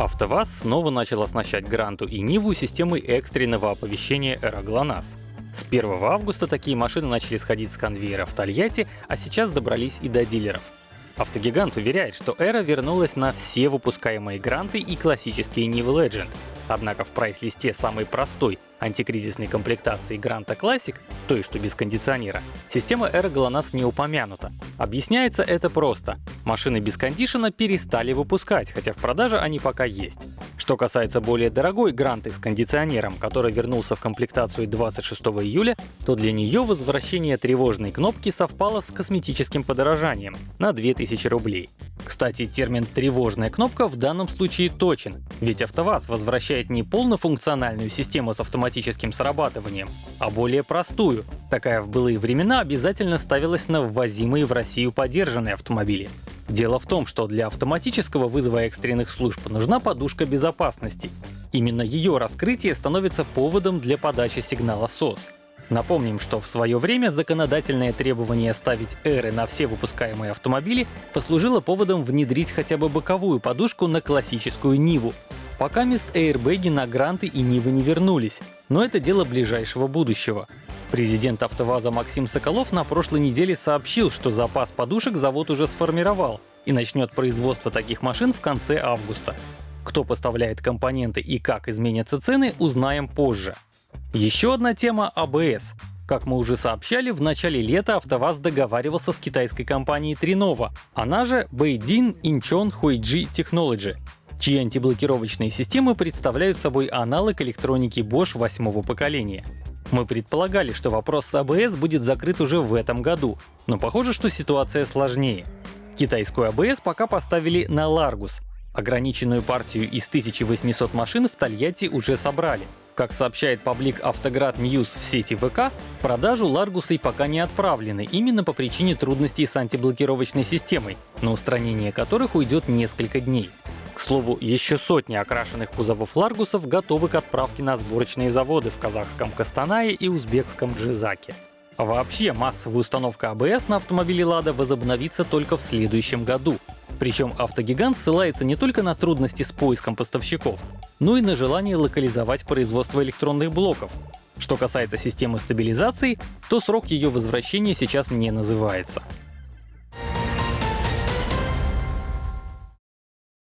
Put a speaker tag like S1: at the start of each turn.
S1: АвтоВАЗ снова начал оснащать Гранту и Ниву системой экстренного оповещения Эра ГЛОНАСС. С 1 августа такие машины начали сходить с конвейера в Тольятти, а сейчас добрались и до дилеров. Автогигант уверяет, что Эра вернулась на все выпускаемые гранты и классические Niva Legend. Однако в прайс-листе самой простой антикризисной комплектации Гранта Classic, той, что без кондиционера, система Эра GLONASS не упомянута. Объясняется это просто. Машины без кондишена перестали выпускать, хотя в продаже они пока есть. Что касается более дорогой Гранты с кондиционером, который вернулся в комплектацию 26 июля, то для нее возвращение тревожной кнопки совпало с косметическим подорожанием на 2000 рублей. Кстати, термин «тревожная кнопка» в данном случае точен, ведь АвтоВАЗ возвращает не полнофункциональную систему с автоматическим срабатыванием, а более простую. Такая в былые времена обязательно ставилась на ввозимые в Россию подержанные автомобили. Дело в том, что для автоматического вызова экстренных служб нужна подушка безопасности. Именно ее раскрытие становится поводом для подачи сигнала СОС. Напомним, что в свое время законодательное требование ставить эры на все выпускаемые автомобили послужило поводом внедрить хотя бы боковую подушку на классическую Ниву. Пока мест эйрбэги на Гранты и Нивы не вернулись, но это дело ближайшего будущего. Президент АвтоВАЗа Максим Соколов на прошлой неделе сообщил, что запас подушек завод уже сформировал и начнет производство таких машин в конце августа. Кто поставляет компоненты и как изменятся цены, узнаем позже. Еще одна тема — АБС. Как мы уже сообщали, в начале лета АвтоВАЗ договаривался с китайской компанией Trinova, она же Beidin Incheon Huiji Technology, чьи антиблокировочные системы представляют собой аналог электроники Bosch восьмого поколения. Мы предполагали, что вопрос с АБС будет закрыт уже в этом году, но похоже, что ситуация сложнее. Китайскую АБС пока поставили на Largus. Ограниченную партию из 1800 машин в Тольятти уже собрали. Как сообщает паблик Автоград News в сети ВК, в продажу Ларгусы пока не отправлены именно по причине трудностей с антиблокировочной системой, на устранение которых уйдет несколько дней. К слову, еще сотни окрашенных кузовов Ларгусов готовы к отправке на сборочные заводы в казахском Кастанае и узбекском Джизаке. Вообще, массовая установка АБС на автомобиле Лада возобновится только в следующем году. Причем автогигант ссылается не только на трудности с поиском поставщиков, но и на желание локализовать производство электронных блоков. Что касается системы стабилизации, то срок ее возвращения сейчас не называется.